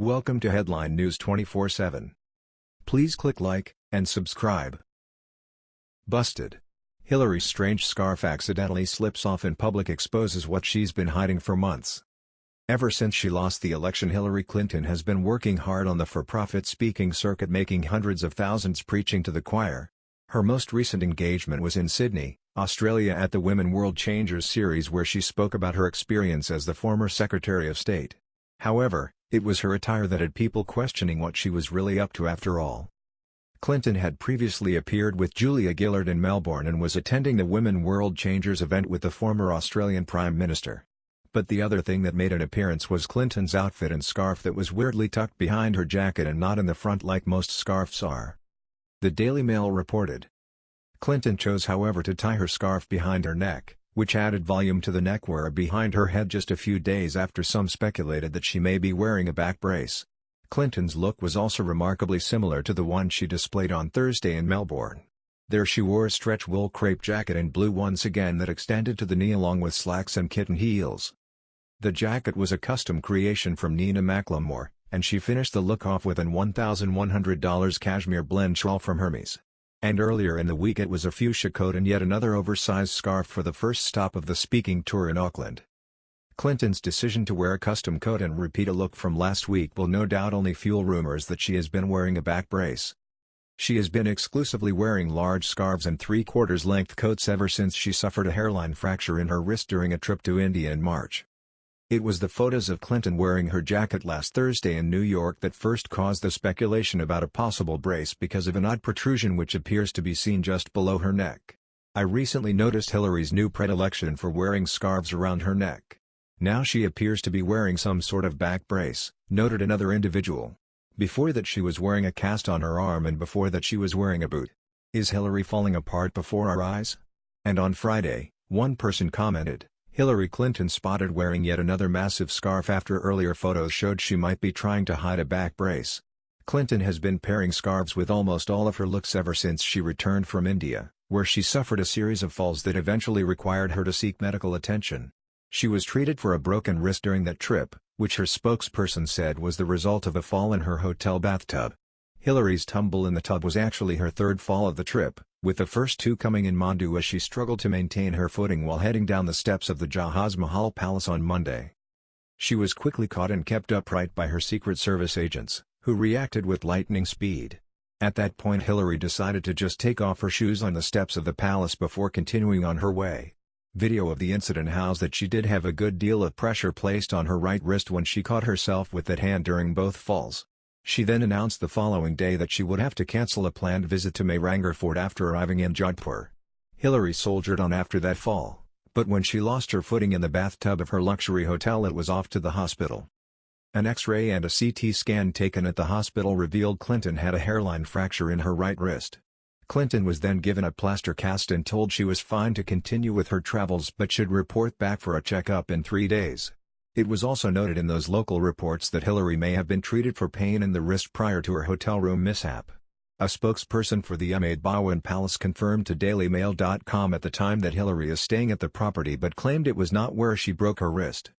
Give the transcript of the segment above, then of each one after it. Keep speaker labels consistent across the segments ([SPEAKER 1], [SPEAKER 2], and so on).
[SPEAKER 1] Welcome to Headline News 24/7. Please click like and subscribe. Busted. Hillary's strange scarf accidentally slips off in public exposes what she's been hiding for months. Ever since she lost the election Hillary Clinton has been working hard on the for-profit speaking circuit making hundreds of thousands preaching to the choir. Her most recent engagement was in Sydney, Australia at the Women World Changers series where she spoke about her experience as the former Secretary of State. However, it was her attire that had people questioning what she was really up to after all. Clinton had previously appeared with Julia Gillard in Melbourne and was attending the Women World Changers event with the former Australian Prime Minister. But the other thing that made an appearance was Clinton's outfit and scarf that was weirdly tucked behind her jacket and not in the front like most scarves are. The Daily Mail reported. Clinton chose however to tie her scarf behind her neck, which added volume to the neckwear behind her head just a few days after some speculated that she may be wearing a back brace. Clinton's look was also remarkably similar to the one she displayed on Thursday in Melbourne. There she wore a stretch wool crepe jacket in blue once again that extended to the knee along with slacks and kitten heels. The jacket was a custom creation from Nina McLemore, and she finished the look off with an $1,100 cashmere blend shawl from Hermes. And earlier in the week it was a fuchsia coat and yet another oversized scarf for the first stop of the speaking tour in Auckland. Clinton's decision to wear a custom coat and repeat a look from last week will no doubt only fuel rumors that she has been wearing a back brace. She has been exclusively wearing large scarves and three-quarters length coats ever since she suffered a hairline fracture in her wrist during a trip to India in March. It was the photos of Clinton wearing her jacket last Thursday in New York that first caused the speculation about a possible brace because of an odd protrusion which appears to be seen just below her neck. I recently noticed Hillary's new predilection for wearing scarves around her neck. Now she appears to be wearing some sort of back brace, noted another individual. Before that she was wearing a cast on her arm and before that she was wearing a boot. Is Hillary falling apart before our eyes? And on Friday, one person commented, Hillary Clinton spotted wearing yet another massive scarf after earlier photos showed she might be trying to hide a back brace. Clinton has been pairing scarves with almost all of her looks ever since she returned from India, where she suffered a series of falls that eventually required her to seek medical attention. She was treated for a broken wrist during that trip, which her spokesperson said was the result of a fall in her hotel bathtub. Hillary's tumble in the tub was actually her third fall of the trip, with the first two coming in Mandu as she struggled to maintain her footing while heading down the steps of the Jahaz Mahal Palace on Monday. She was quickly caught and kept upright by her Secret Service agents, who reacted with lightning speed. At that point Hillary decided to just take off her shoes on the steps of the palace before continuing on her way. Video of the incident housed that she did have a good deal of pressure placed on her right wrist when she caught herself with that hand during both falls. She then announced the following day that she would have to cancel a planned visit to Mehrangarh Fort after arriving in Jodhpur. Hillary soldiered on after that fall, but when she lost her footing in the bathtub of her luxury hotel it was off to the hospital. An X-ray and a CT scan taken at the hospital revealed Clinton had a hairline fracture in her right wrist. Clinton was then given a plaster cast and told she was fine to continue with her travels but should report back for a checkup in three days. It was also noted in those local reports that Hillary may have been treated for pain in the wrist prior to her hotel room mishap. A spokesperson for the Umaid Bhawan Palace confirmed to DailyMail.com at the time that Hillary is staying at the property but claimed it was not where she broke her wrist.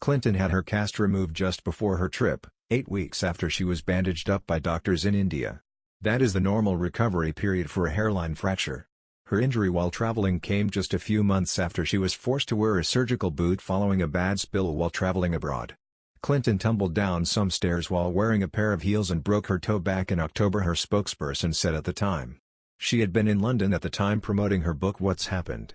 [SPEAKER 1] Clinton had her cast removed just before her trip, eight weeks after she was bandaged up by doctors in India. That is the normal recovery period for a hairline fracture. Her injury while traveling came just a few months after she was forced to wear a surgical boot following a bad spill while traveling abroad. Clinton tumbled down some stairs while wearing a pair of heels and broke her toe back in October her spokesperson said at the time. She had been in London at the time promoting her book What's Happened.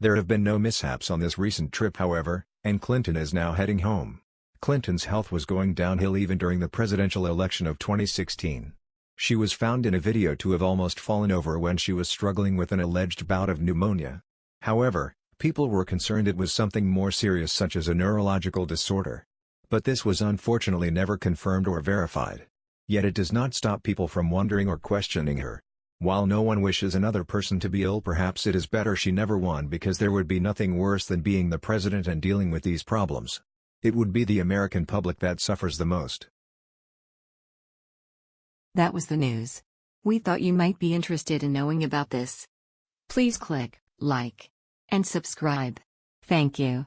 [SPEAKER 1] There have been no mishaps on this recent trip however, and Clinton is now heading home. Clinton's health was going downhill even during the presidential election of 2016. She was found in a video to have almost fallen over when she was struggling with an alleged bout of pneumonia. However, people were concerned it was something more serious such as a neurological disorder. But this was unfortunately never confirmed or verified. Yet it does not stop people from wondering or questioning her. While no one wishes another person to be ill perhaps it is better she never won because there would be nothing worse than being the president and dealing with these problems. It would be the American public that suffers the most.
[SPEAKER 2] That was the news. We thought you might be interested in knowing about this. Please click like and subscribe. Thank you.